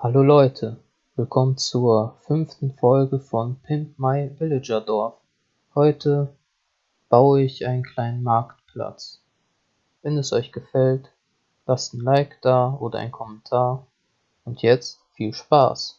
Hallo Leute, willkommen zur fünften Folge von Pimp My Villager Dorf. Heute baue ich einen kleinen Marktplatz. Wenn es euch gefällt, lasst ein Like da oder einen Kommentar. Und jetzt viel Spaß!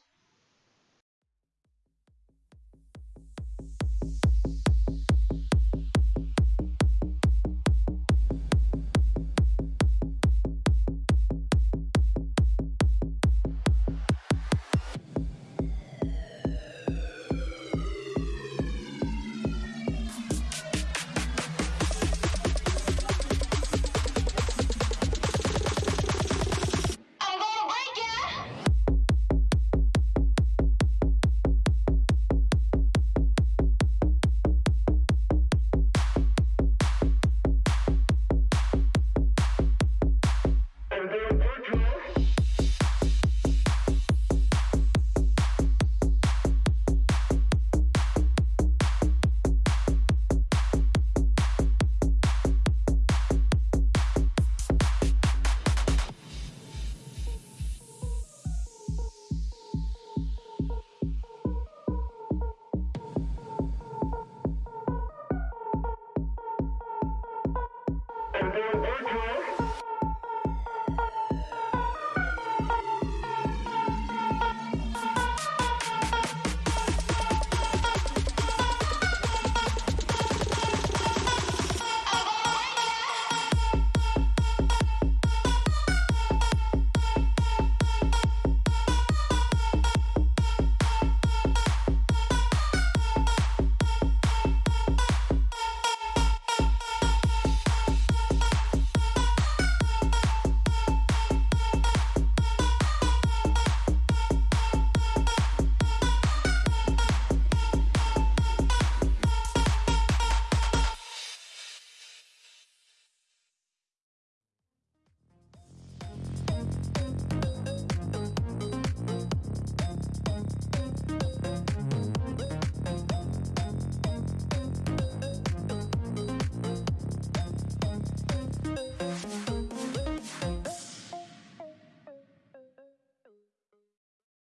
Virtual.